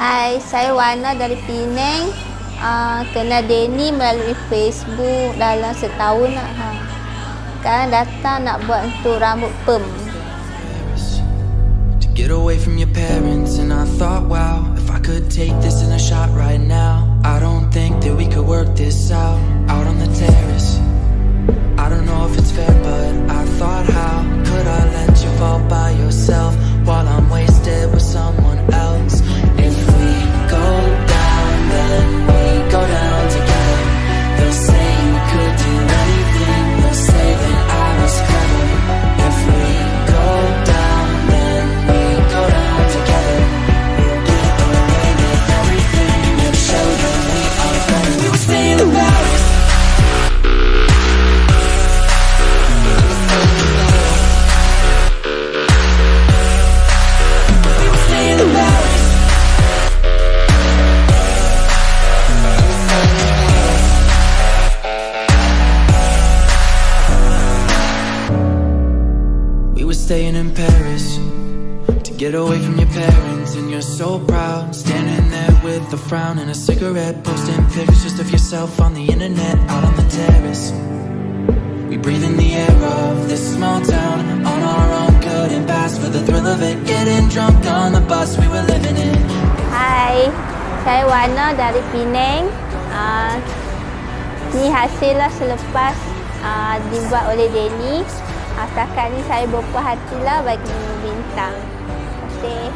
Hai, saya Wana dari Penang. Uh, kenal Denny melalui Facebook dalam setahun lah. Ha. Sekarang datang nak buat untuk rambut perm. Get away from your parents and I thought wow if I could staying in Paris to get away from your parents, and you're so proud. Standing there with a frown and a cigarette, posting pictures just of yourself on the internet, out on the terrace. We breathe in the air of this small town on our own, couldn't pass for the thrill of it. Getting drunk on the bus we were living in. Hi, saya Wana dari Penang. Uh, ni hasil lah selepas uh, dibuat oleh Denny. Uh, setakat ni saya berpuas hatilah bagi bintang. Kasih.